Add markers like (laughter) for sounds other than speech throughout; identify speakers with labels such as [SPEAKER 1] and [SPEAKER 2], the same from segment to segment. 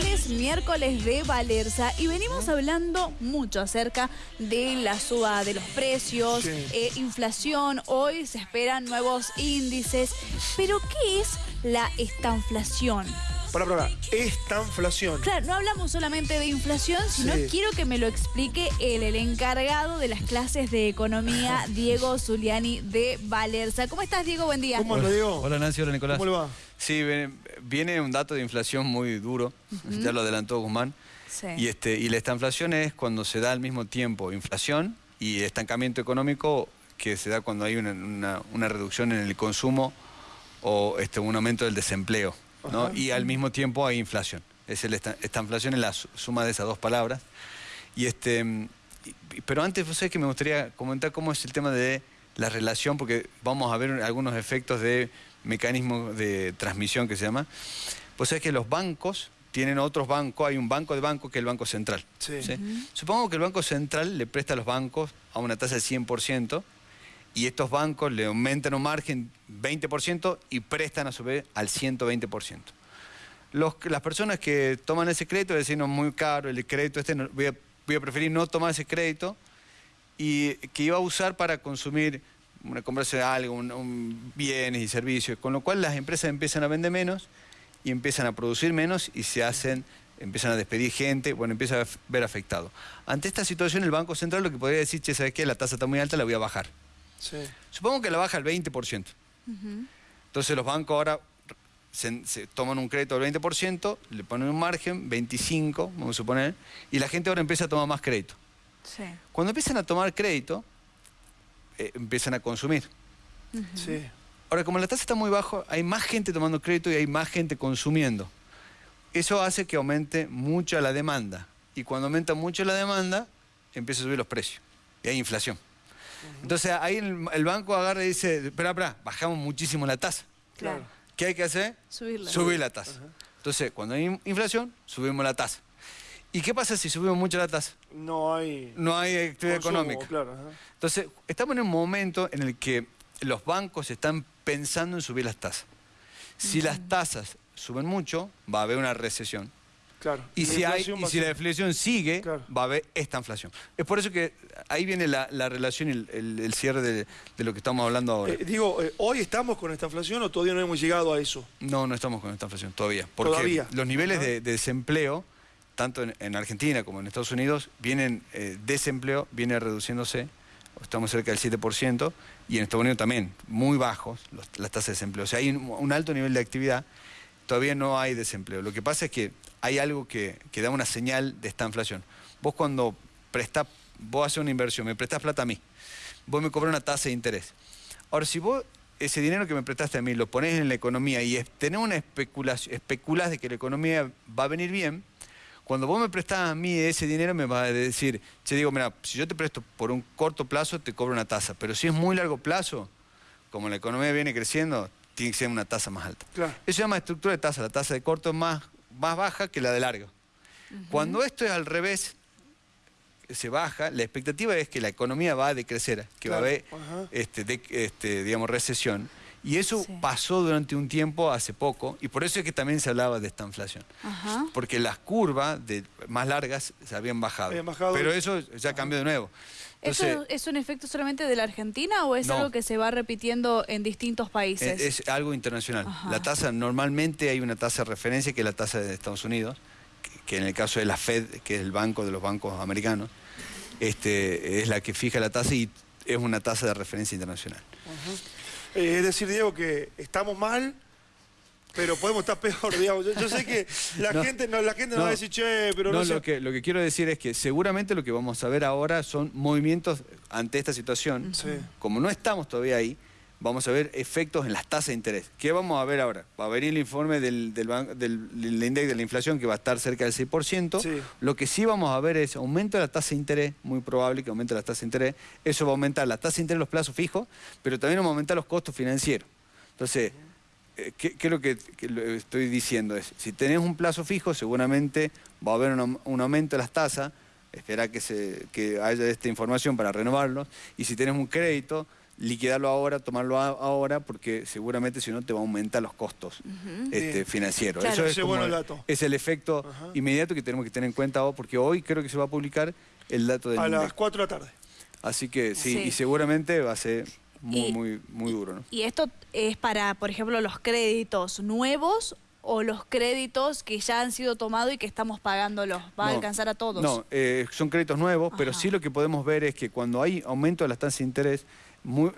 [SPEAKER 1] Hoy es miércoles de Valerza. Y venimos hablando mucho acerca de la suba de los precios, eh, inflación, hoy se esperan nuevos índices, pero ¿qué es la estanflación?
[SPEAKER 2] Para, para, estanflación.
[SPEAKER 1] Claro, no hablamos solamente de inflación, sino quiero que me lo explique él, el encargado de las clases de economía, (laughs) Diego Zuliani de Valerza. ¿Cómo estás, Diego? Buen día.
[SPEAKER 2] ¿Cómo lo Diego?
[SPEAKER 3] Hola, Nancy. Hola, Nicolás.
[SPEAKER 2] ¿Cómo le va?
[SPEAKER 3] Sí, viene un dato de inflación muy duro, ya lo adelantó Guzmán. Y, este, y la estanflación es cuando se da al mismo tiempo inflación y estancamiento económico que se da cuando hay una, reducción en el consumo o este, un aumento del desempleo y al mismo tiempo hay inflación. Es el esta, inflación es la suma de esas dos palabras. Y este, pero antes, sé que me gustaría comentar cómo es el tema de la relación, porque vamos a ver algunos efectos de mecanismo de transmisión que se llama. Pues es que los bancos tienen otros bancos, hay un banco de banco que es el Banco Central. Supongo que el Banco Central le presta a los bancos a una tasa del 100%, y estos bancos le aumentan un margen 20% y prestan a su vez al 120%. Los, las personas que toman ese crédito decir, no, muy caro, el crédito este, voy, a, preferir no tomar ese crédito y que iba a usar para consumir, una, comprarse algo, un, bienes y servicios, con lo cual las empresas empiezan a vender menos y empiezan a producir menos y se hacen, empiezan a despedir gente, bueno, empieza a ver afectado. Ante esta situación el Banco Central lo que podría decir, che, ¿sabes qué? La tasa está muy alta, la voy a bajar. Supongo que la baja al 20%. Entonces los bancos ahora se, toman un crédito del 20%, le ponen un margen, 25, vamos a suponer, y la gente ahora empieza a tomar más crédito. Cuando empiezan a tomar crédito, eh, empiezan a consumir. Ahora, como la tasa está muy baja, hay más gente tomando crédito y hay más gente consumiendo. Eso hace que aumente mucho la demanda. Y cuando aumenta mucho la demanda, empieza a subir los precios. Y hay inflación. Entonces ahí el, banco agarra y dice, espera, espera, bajamos muchísimo la tasa. Claro. ¿Qué hay que hacer?
[SPEAKER 1] Subirla.
[SPEAKER 3] Subir la tasa. Entonces, cuando hay inflación, subimos la tasa. ¿Y qué pasa si subimos mucho la tasa?
[SPEAKER 2] No hay...
[SPEAKER 3] No hay actividad económica. Entonces, estamos en un momento en el que los bancos están pensando en subir las tasas. Si las tasas suben mucho, va a haber una recesión. Y, si, hay, y si la inflación sigue, va a haber esta inflación. Es por eso que ahí viene la, relación y el, cierre de, lo que estamos hablando ahora.
[SPEAKER 2] Eh, digo, eh, ¿hoy estamos con esta inflación o todavía no hemos llegado a eso?
[SPEAKER 3] No, no estamos con esta inflación todavía. Porque los niveles de, desempleo, tanto en, Argentina como en Estados Unidos, vienen, eh, desempleo viene reduciéndose, estamos cerca del 7%, y en Estados Unidos también, muy bajos las tasas de desempleo. O sea, hay un alto nivel de actividad todavía no hay desempleo. Lo que pasa es que hay algo que, da una señal de esta inflación. Vos cuando prestás, vos haces una inversión, me prestás plata a mí, vos me cobras una tasa de interés. Ahora, si vos ese dinero que me prestaste a mí lo pones en la economía y tenés una especulación, especulás de que la economía va a venir bien, cuando vos me prestás a mí ese dinero me vas a decir, che digo, mira, si yo te presto por un corto plazo te cobro una tasa, pero si es muy largo plazo, como la economía viene creciendo, tiene que ser una tasa más alta. Eso se llama estructura de tasa, la tasa de corto es más, más baja que la de largo. Cuando esto es al revés, se baja, la expectativa es que la economía va a decrecer, que va a haber este, este, digamos, recesión. Y eso pasó durante un tiempo, hace poco, y por eso es que también se hablaba de esta inflación. Porque las curvas de, más largas se habían bajado. Pero eso ya cambió de nuevo.
[SPEAKER 1] ¿Eso es un efecto solamente de la Argentina o es algo que se va repitiendo en distintos países?
[SPEAKER 3] Es, algo internacional. La tasa, normalmente hay una tasa de referencia que es la tasa de Estados Unidos, que, en el caso de la Fed, que es el banco de los bancos americanos, este, es la que fija la tasa y es una tasa de referencia internacional.
[SPEAKER 2] Eh, es decir, Diego, que estamos mal pero podemos estar peor, (laughs) digamos. Yo, sé que la gente no, la gente no, va a decir, che, pero no,
[SPEAKER 3] lo, que, lo que quiero decir es que seguramente lo que vamos a ver ahora son movimientos ante esta situación. Como no estamos todavía ahí, vamos a ver efectos en las tasas de interés. ¿Qué vamos a ver ahora? Va a venir el informe del, del, del, índice de la inflación que va a estar cerca del 6%. Lo que sí vamos a ver es aumento de la tasa de interés, muy probable que aumente la tasa de interés. Eso va a aumentar la tasa de interés, los plazos fijos, pero también va a aumentar los costos financieros. Entonces... Eh, ¿qué, es lo que, estoy diciendo? Es, si tenés un plazo fijo, seguramente va a haber un, aumento de las tasas, espera que, se, haya esta información para renovarlos, y si tenés un crédito, liquidarlo ahora, tomarlo ahora, porque seguramente si no te va a aumentar los costos este, financieros. Eso es, es el efecto inmediato que tenemos que tener en cuenta, porque hoy creo que se va a publicar el dato del
[SPEAKER 2] A las 4 de la tarde.
[SPEAKER 3] Así que sí, y seguramente va a ser muy, muy, muy duro. ¿no?
[SPEAKER 1] ¿Y esto es para, por ejemplo, los créditos nuevos o los créditos que ya han sido tomados y que estamos pagándolos? ¿Va a alcanzar a todos?
[SPEAKER 3] No, eh, son créditos nuevos, pero sí lo que podemos ver es que cuando hay aumento de las tasas de interés,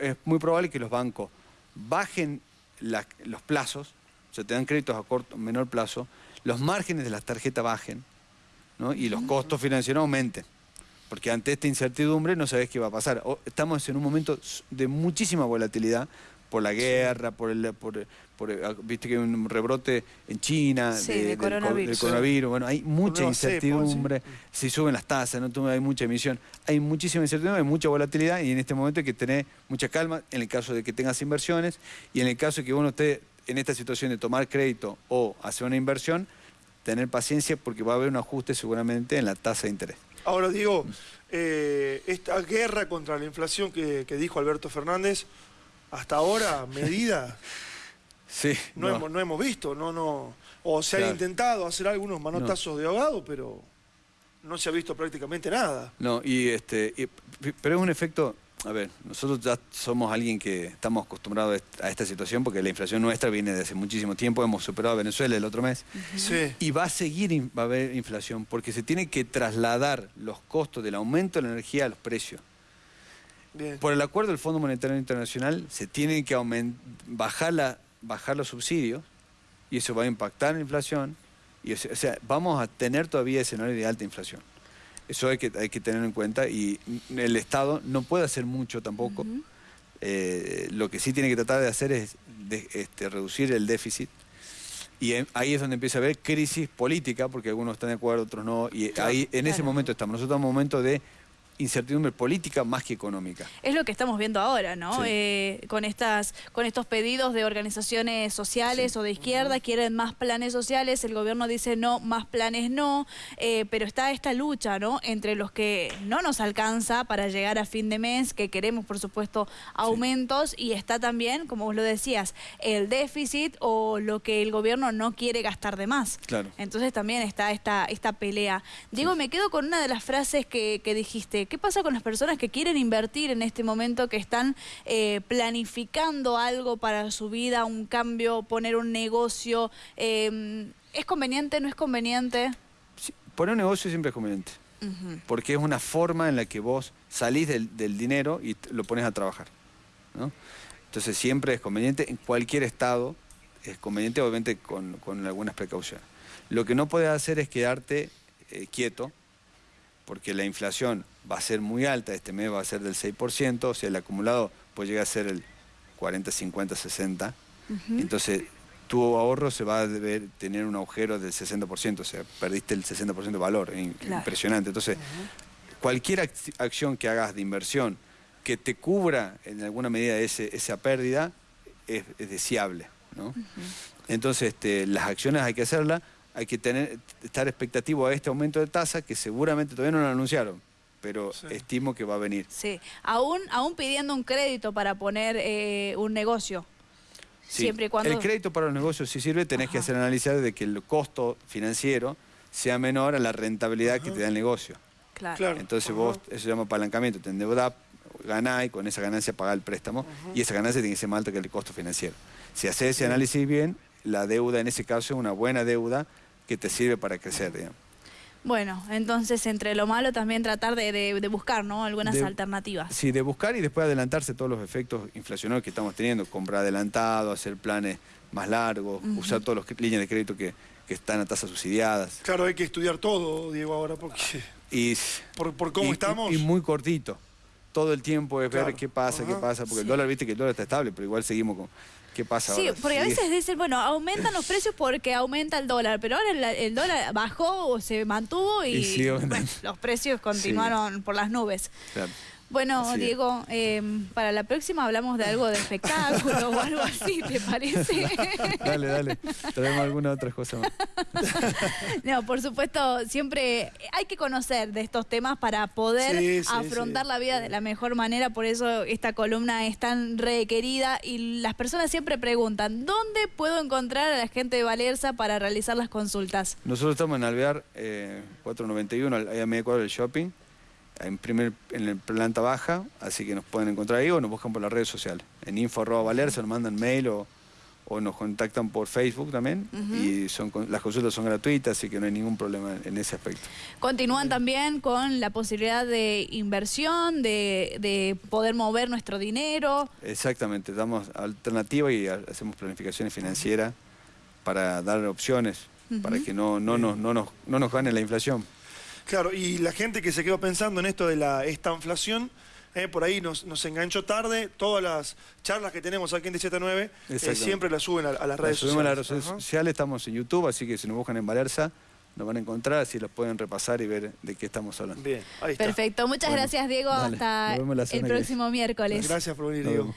[SPEAKER 3] es muy probable que los bancos bajen los plazos, o sea, te dan créditos a corto, menor plazo, los márgenes de las tarjetas bajen ¿no? y los costos financieros aumenten. Porque ante esta incertidumbre no sabes qué va a pasar. Estamos en un momento de muchísima volatilidad por la guerra, por el, por, ah, viste que hay un rebrote en China
[SPEAKER 1] de, coronavirus.
[SPEAKER 3] Bueno, hay mucha incertidumbre, si suben las tasas, no hay mucha emisión, hay muchísima incertidumbre, hay mucha volatilidad y en este momento hay que tener mucha calma en el caso de que tengas inversiones y en el caso de que uno esté en esta situación de tomar crédito o hacer una inversión, tener paciencia porque va a haber un ajuste seguramente en la tasa de interés.
[SPEAKER 2] Ahora digo, eh, esta guerra contra la inflación que dijo Alberto Fernández, hasta ahora (laughs) medidas
[SPEAKER 3] sí,
[SPEAKER 2] no, Hemos, no hemos visto, no, no, o se han intentado hacer algunos manotazos de ahogado, pero no se ha visto prácticamente nada.
[SPEAKER 3] No, y este, pero es un efecto, a ver, nosotros ya somos alguien que estamos acostumbrados a esta situación porque la inflación nuestra viene de hace muchísimo tiempo, hemos superado a Venezuela el otro mes,
[SPEAKER 2] sí.
[SPEAKER 3] y va a seguir, va a haber inflación porque se tiene que trasladar los costos del aumento de la energía a los precios. Por el acuerdo del Fondo Monetario Internacional se tienen que bajar, la, bajar los subsidios y eso va a impactar la inflación. Y, o sea, vamos a tener todavía escenario de alta inflación. Eso hay que, hay que tener en cuenta y el Estado no puede hacer mucho tampoco. Eh, lo que sí tiene que tratar de hacer es este, reducir el déficit. Y ahí es donde empieza a haber crisis política, porque algunos están de acuerdo, otros no. Y ahí en ese momento estamos. Nosotros estamos en un momento de incertidumbre política más que económica.
[SPEAKER 1] Es lo que estamos viendo ahora, ¿no? Eh, con, estas, con estos pedidos de organizaciones sociales o de izquierda, quieren más planes sociales, el gobierno dice no, más planes no, eh, pero está esta lucha, ¿no? Entre los que no nos alcanza para llegar a fin de mes, que queremos, por supuesto, aumentos, y está también, como vos lo decías, el déficit o lo que el gobierno no quiere gastar de más.
[SPEAKER 3] Claro.
[SPEAKER 1] Entonces también está esta, esta pelea. Diego, me quedo con una de las frases que, que dijiste, ¿Qué pasa con las personas que quieren invertir en este momento, que están eh, planificando algo para su vida, un cambio, poner un negocio? Em, ¿Es conveniente, no es conveniente?
[SPEAKER 3] poner un negocio siempre es conveniente. Porque es una forma en la que vos salís del, dinero y lo pones a trabajar. Entonces siempre es conveniente, en cualquier estado es conveniente, obviamente con, algunas precauciones. Lo que no puedes hacer es quedarte eh, quieto porque la inflación va a ser muy alta, este mes va a ser del 6%, o sea, el acumulado puede llegar a ser el 40, 50, 60. Entonces, tu ahorro se va a deber tener un agujero del 60%, o sea, perdiste el 60% de valor, impresionante. Entonces, cualquier acción que hagas de inversión que te cubra en alguna medida esa pérdida es, deseable. ¿no? Entonces, este, las acciones hay que hacerlas hay que tener, estar expectativo a este aumento de tasa que seguramente todavía no lo anunciaron pero estimo que va a venir.
[SPEAKER 1] Sí, aún, aún pidiendo un crédito para poner eh, un negocio. Siempre y cuando...
[SPEAKER 3] El crédito para los negocios si sirve, tenés que hacer análisis de que el costo financiero sea menor a la rentabilidad que te da el negocio.
[SPEAKER 1] Claro.
[SPEAKER 3] Entonces vos, eso se llama apalancamiento, te endeudás, ganás y con esa ganancia pagás el préstamo y esa ganancia tiene que ser más alta que el costo financiero. Si haces ese análisis bien, la deuda en ese caso es una buena deuda que te sirve para crecer, digamos.
[SPEAKER 1] Bueno, entonces entre lo malo también tratar de, buscar ¿no? algunas alternativas.
[SPEAKER 3] Sí, de buscar y después adelantarse todos los efectos inflacionarios que estamos teniendo, comprar adelantado, hacer planes más largos, usar todas las líneas de crédito que, están a tasas subsidiadas.
[SPEAKER 2] Claro, hay que estudiar todo, Diego, ahora, porque
[SPEAKER 3] y,
[SPEAKER 2] por, cómo estamos.
[SPEAKER 3] Y, muy cortito. Todo el tiempo es ver qué pasa, qué pasa, porque el dólar, viste que el dólar está estable, pero igual seguimos con ¿Qué pasa
[SPEAKER 1] sí, porque a veces dicen, bueno, aumentan los precios porque aumenta el dólar, pero ahora el, dólar bajó o se mantuvo y, los precios continuaron por las nubes. Bueno, Diego, em, para la próxima hablamos de algo de espectáculo o algo así, ¿te parece? (laughs)
[SPEAKER 3] dale, dale. Traemos alguna otra cosa más. (laughs)
[SPEAKER 1] no, por supuesto, siempre hay que conocer de estos temas para poder afrontar la vida de la mejor manera. Por eso esta columna es tan requerida y las personas siempre preguntan, ¿dónde puedo encontrar a la gente de Valerza para realizar las consultas?
[SPEAKER 3] Nosotros estamos en Alvear eh, 491, ahí a medio cuadro del shopping en, primer, en la planta baja, así que nos pueden encontrar ahí o nos buscan por las redes sociales. En info valer, se nos mandan mail o, nos contactan por Facebook también y son las consultas son gratuitas, así que no hay ningún problema en ese aspecto.
[SPEAKER 1] Continúan también con la posibilidad de inversión, de, poder mover nuestro dinero.
[SPEAKER 3] Exactamente, damos alternativa y hacemos planificaciones financieras para dar opciones, para que no, no, no, no, nos, no nos gane la inflación.
[SPEAKER 2] Claro, y la gente que se quedó pensando en esto de la estanflación, eh, por ahí nos, enganchó tarde. Todas las charlas que tenemos aquí en 179 eh, siempre las suben a, las redes
[SPEAKER 3] sociales. a las redes sociales, estamos en YouTube, así que si nos buscan en Valerza, nos van a encontrar, así los pueden repasar y ver de qué estamos hablando.
[SPEAKER 1] Bien, ahí está. Perfecto, muchas gracias Diego, hasta el próximo miércoles.
[SPEAKER 2] Gracias por venir Diego.